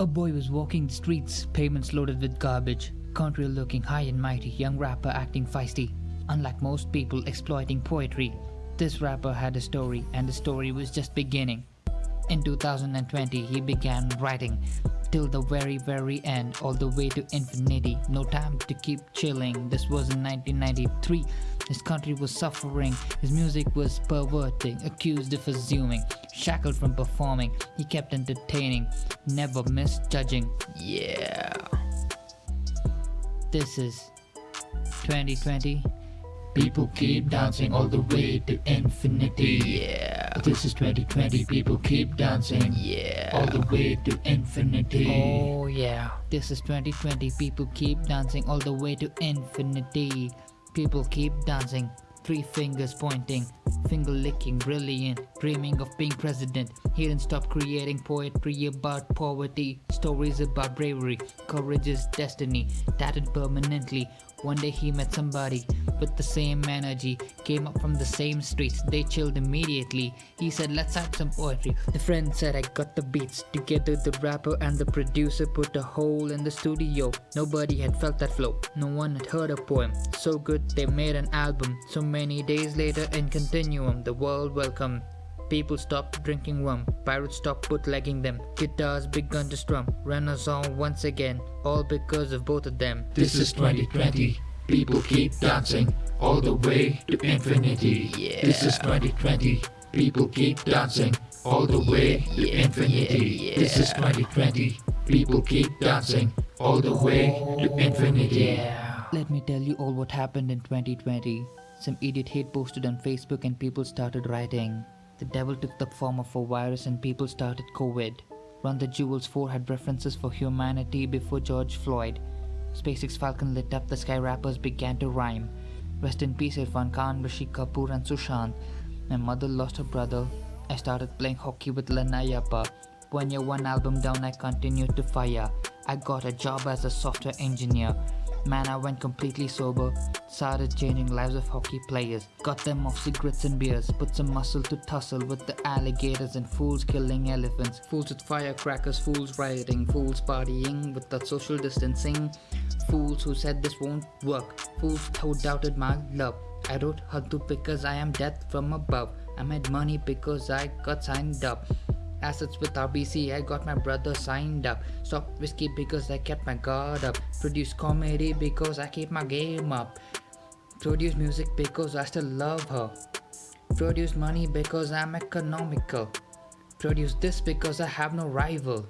A boy was walking the streets, pavements loaded with garbage. Country looking high and mighty, young rapper acting feisty. Unlike most people exploiting poetry, this rapper had a story and the story was just beginning. In 2020, he began writing till the very very end all the way to infinity no time to keep chilling this was in 1993 his country was suffering his music was perverting accused of assuming shackled from performing he kept entertaining never misjudging yeah this is 2020 People keep dancing all the way to infinity. yeah This is 2020. People keep dancing yeah all the way to infinity. Oh yeah, this is 2020. People keep dancing all the way to infinity. People keep dancing, three fingers pointing, finger licking, brilliant, dreaming of being president. He didn't stop creating poetry about poverty, stories about bravery, courage is destiny, tatted permanently. One day he met somebody with the same energy, came up from the same streets, they chilled immediately. He said, Let's write some poetry. The friend said, I got the beats. Together, the rapper and the producer put a hole in the studio. Nobody had felt that flow, no one had heard a poem. So good, they made an album. So many days later, in continuum, the world welcomed. People stopped drinking rum, pirates stopped bootlegging them, guitars begun to strum, renaissance once again, all because of both of them. This is 2020. People keep dancing all the way to infinity. Yeah. This is 2020. People keep dancing all the way to Yeah, infinity. yeah, This is 2020. People keep dancing all the way to infinity. Yeah. Let me tell you all what happened in 2020. Some idiot hate posted on Facebook and people started writing. The devil took the form of a virus and people started COVID. Run the Jewels 4 had references for humanity before George Floyd. SpaceX Falcon lit up, the sky rappers began to rhyme. Rest in peace Irfan Khan, Rishi Kapoor and Sushant. My mother lost her brother. I started playing hockey with Lana Yappa. One year, one album down, I continued to fire. I got a job as a software engineer. Man, I went completely sober. Started changing lives of hockey players. Got them off cigarettes and beers. Put some muscle to tussle with the alligators and fools killing elephants. Fools with firecrackers, fools rioting, fools partying without social distancing. Fools who said this won't work. Fools who doubted my love. I wrote Haddu because I am death from above. I made money because I got signed up. Assets with RBC, I got my brother signed up. Stop whiskey because I kept my guard up. Produce comedy because I keep my game up. Produce music because I still love her. Produce money because I'm economical. Produce this because I have no rival.